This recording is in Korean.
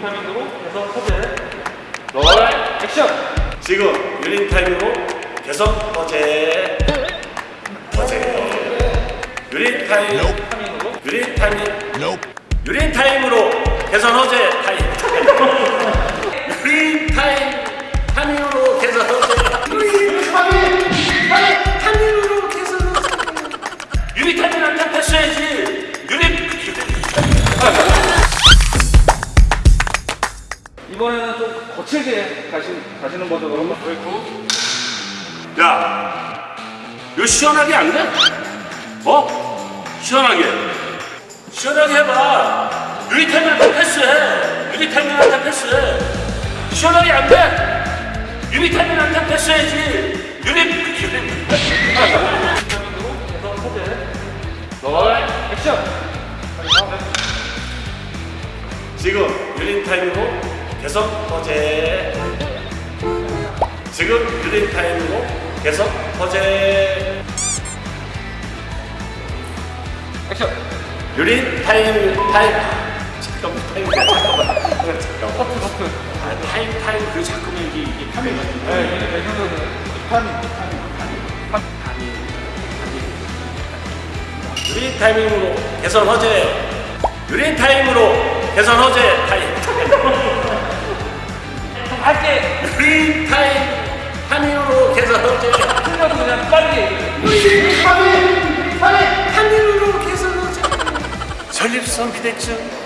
타이밍으로 해서 서재 롤 액션 지금 유린 타임으로 개선 허재 허재 유린 타임 타이밍으로 유린 타임 유린 타임으로 개선 허재 타임 유린 타임 타임으로 개선 허재 유린 타임 타임 타임으로 개선 허재 유린 타임은 안 잡혔어야지 이번에는 좀 거칠게 가시, 가시는 버전으로 그리고 야, 이거 시원하게 안 돼? 어? 시원하게. 시원하게 해봐. 유리타임한테 패스해. 유리타임한테 패스해. 시원하게 안 돼? 유리타임한테 패스해야지. 유리, 유리. 롤 액션 지금 유린 타임으로 개선 허재. 지금 유린 타임으로 개선 허재. 액션 유린 타임 타임. 잠깐만 타임 잠깐만 잠깐만. 아, 타임 타임 그 잠깐만 이게 이게 타임 네 타이밍 유린 타이밍으로 개선 허재. 유린 타임으로 개선 허재 타임. 할게 유린 타임 타임으로 개선 허재. 틀려도 그냥 빨리 유린 타임 타임 타임으로 개선 허재. 전립선 비대증